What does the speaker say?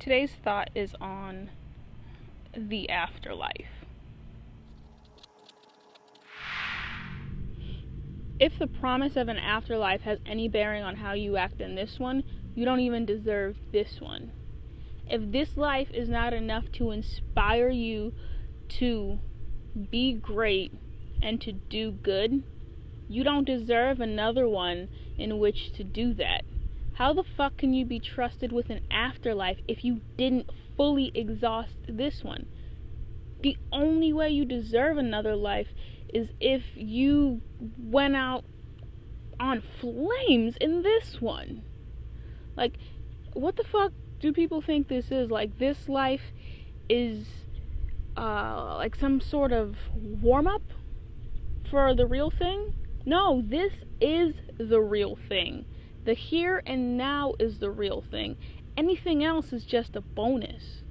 Today's thought is on the afterlife. If the promise of an afterlife has any bearing on how you act in this one, you don't even deserve this one. If this life is not enough to inspire you to be great and to do good, you don't deserve another one in which to do that. How the fuck can you be trusted with an afterlife if you didn't fully exhaust this one? The only way you deserve another life is if you went out on flames in this one. Like, what the fuck do people think this is? Like, this life is uh, like some sort of warm up for the real thing? No, this is the real thing. The here and now is the real thing. Anything else is just a bonus.